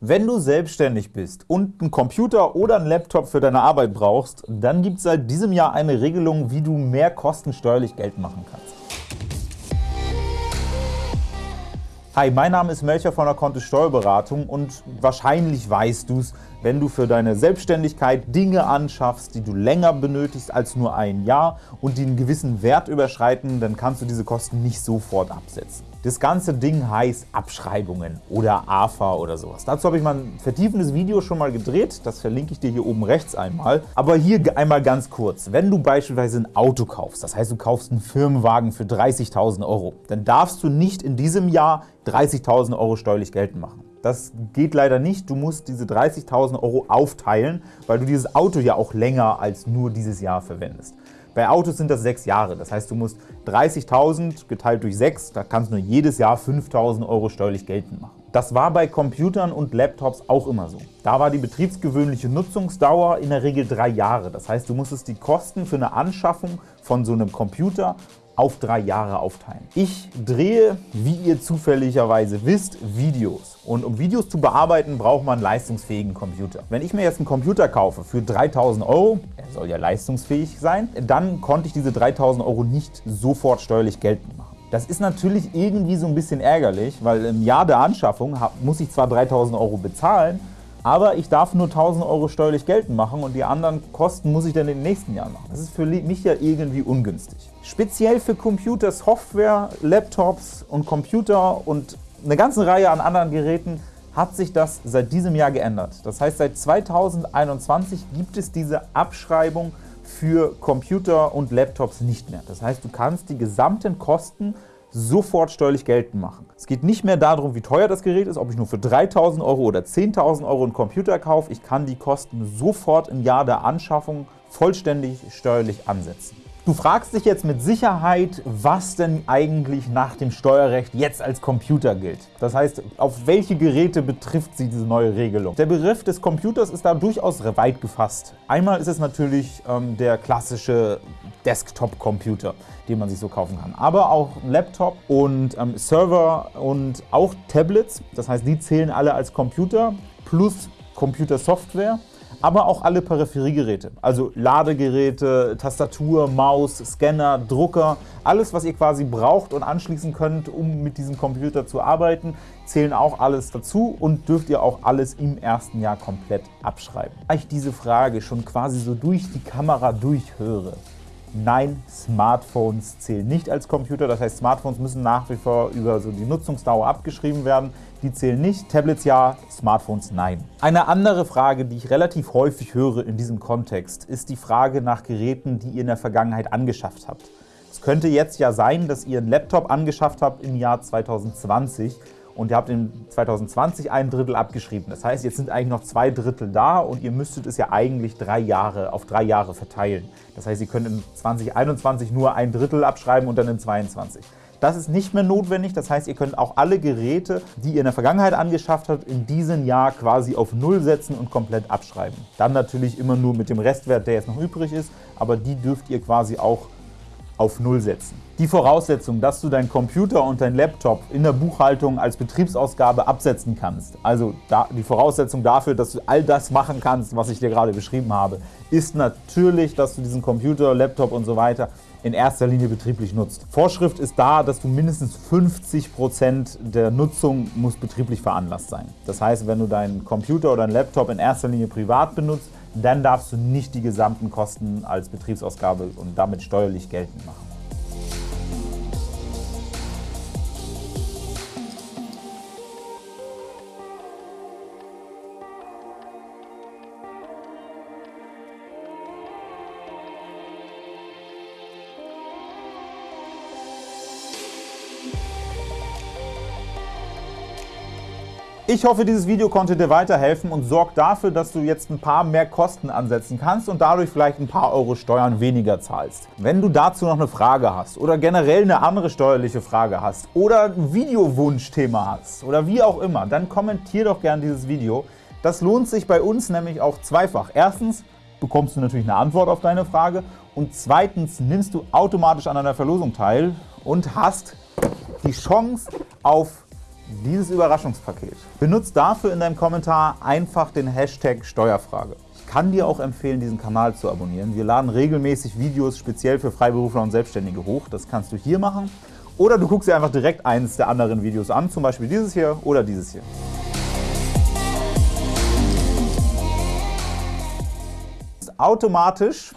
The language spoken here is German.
Wenn du selbstständig bist und einen Computer oder einen Laptop für deine Arbeit brauchst, dann gibt es seit diesem Jahr eine Regelung, wie du mehr Kosten steuerlich Geld machen kannst. Hi, mein Name ist Melcher von der Kontist Steuerberatung und wahrscheinlich weißt du es, wenn du für deine Selbstständigkeit Dinge anschaffst, die du länger benötigst als nur ein Jahr und die einen gewissen Wert überschreiten, dann kannst du diese Kosten nicht sofort absetzen. Das ganze Ding heißt Abschreibungen oder AFA oder sowas. Dazu habe ich mal ein vertiefendes Video schon mal gedreht, das verlinke ich dir hier oben rechts einmal. Aber hier einmal ganz kurz, wenn du beispielsweise ein Auto kaufst, das heißt du kaufst einen Firmenwagen für 30.000 Euro, dann darfst du nicht in diesem Jahr 30.000 Euro steuerlich geltend machen. Das geht leider nicht. Du musst diese 30.000 Euro aufteilen, weil du dieses Auto ja auch länger als nur dieses Jahr verwendest. Bei Autos sind das sechs Jahre. Das heißt, du musst 30.000 geteilt durch sechs, da kannst du nur jedes Jahr 5.000 Euro steuerlich geltend machen. Das war bei Computern und Laptops auch immer so. Da war die betriebsgewöhnliche Nutzungsdauer in der Regel drei Jahre. Das heißt, du musstest die Kosten für eine Anschaffung von so einem Computer auf drei Jahre aufteilen. Ich drehe, wie ihr zufälligerweise wisst, Videos. Und um Videos zu bearbeiten, braucht man einen leistungsfähigen Computer. Wenn ich mir jetzt einen Computer kaufe für 3.000 Euro, er soll ja leistungsfähig sein, dann konnte ich diese 3.000 Euro nicht sofort steuerlich geltend machen. Das ist natürlich irgendwie so ein bisschen ärgerlich, weil im Jahr der Anschaffung muss ich zwar 3.000 Euro bezahlen, aber ich darf nur 1.000 Euro steuerlich geltend machen und die anderen Kosten muss ich dann im nächsten Jahr machen. Das ist für mich ja irgendwie ungünstig. Speziell für Computer, Software, Laptops und Computer und eine ganze Reihe an anderen Geräten hat sich das seit diesem Jahr geändert. Das heißt, seit 2021 gibt es diese Abschreibung für Computer und Laptops nicht mehr. Das heißt, du kannst die gesamten Kosten sofort steuerlich geltend machen. Es geht nicht mehr darum, wie teuer das Gerät ist, ob ich nur für 3.000 Euro oder 10.000 Euro einen Computer kaufe. Ich kann die Kosten sofort im Jahr der Anschaffung vollständig steuerlich ansetzen. Du fragst dich jetzt mit Sicherheit, was denn eigentlich nach dem Steuerrecht jetzt als Computer gilt. Das heißt, auf welche Geräte betrifft sie diese neue Regelung? Der Begriff des Computers ist da durchaus weit gefasst. Einmal ist es natürlich ähm, der klassische Desktop-Computer, den man sich so kaufen kann. Aber auch Laptop und ähm, Server und auch Tablets, das heißt, die zählen alle als Computer plus Computersoftware aber auch alle Peripheriegeräte, also Ladegeräte, Tastatur, Maus, Scanner, Drucker, alles, was ihr quasi braucht und anschließen könnt, um mit diesem Computer zu arbeiten, zählen auch alles dazu und dürft ihr auch alles im ersten Jahr komplett abschreiben. Da ich diese Frage schon quasi so durch die Kamera durchhöre, Nein, Smartphones zählen nicht als Computer. Das heißt, Smartphones müssen nach wie vor über so die Nutzungsdauer abgeschrieben werden. Die zählen nicht. Tablets ja, Smartphones nein. Eine andere Frage, die ich relativ häufig höre in diesem Kontext, ist die Frage nach Geräten, die ihr in der Vergangenheit angeschafft habt. Es könnte jetzt ja sein, dass ihr einen Laptop angeschafft habt im Jahr 2020 und ihr habt in 2020 ein Drittel abgeschrieben. Das heißt, jetzt sind eigentlich noch zwei Drittel da und ihr müsstet es ja eigentlich drei Jahre, auf drei Jahre verteilen. Das heißt, ihr könnt in 2021 nur ein Drittel abschreiben und dann in 2022. Das ist nicht mehr notwendig, das heißt, ihr könnt auch alle Geräte, die ihr in der Vergangenheit angeschafft habt, in diesem Jahr quasi auf Null setzen und komplett abschreiben. Dann natürlich immer nur mit dem Restwert, der jetzt noch übrig ist, aber die dürft ihr quasi auch auf Null setzen. Die Voraussetzung, dass du deinen Computer und deinen Laptop in der Buchhaltung als Betriebsausgabe absetzen kannst, also die Voraussetzung dafür, dass du all das machen kannst, was ich dir gerade beschrieben habe, ist natürlich, dass du diesen Computer, Laptop und so weiter in erster Linie betrieblich nutzt. Vorschrift ist da, dass du mindestens 50% der Nutzung muss betrieblich veranlasst sein. Das heißt, wenn du deinen Computer oder deinen Laptop in erster Linie privat benutzt, dann darfst du nicht die gesamten Kosten als Betriebsausgabe und damit steuerlich geltend machen. Ich hoffe, dieses Video konnte dir weiterhelfen und sorgt dafür, dass du jetzt ein paar mehr Kosten ansetzen kannst und dadurch vielleicht ein paar Euro Steuern weniger zahlst. Wenn du dazu noch eine Frage hast oder generell eine andere steuerliche Frage hast oder ein Videowunschthema hast oder wie auch immer, dann kommentier doch gerne dieses Video. Das lohnt sich bei uns nämlich auch zweifach. Erstens bekommst du natürlich eine Antwort auf deine Frage und zweitens nimmst du automatisch an einer Verlosung teil und hast die Chance auf dieses Überraschungspaket. Benutzt dafür in deinem Kommentar einfach den Hashtag Steuerfrage. Ich kann dir auch empfehlen, diesen Kanal zu abonnieren. Wir laden regelmäßig Videos speziell für Freiberufler und Selbstständige hoch. Das kannst du hier machen. Oder du guckst dir einfach direkt eines der anderen Videos an, zum Beispiel dieses hier oder dieses hier. Automatisch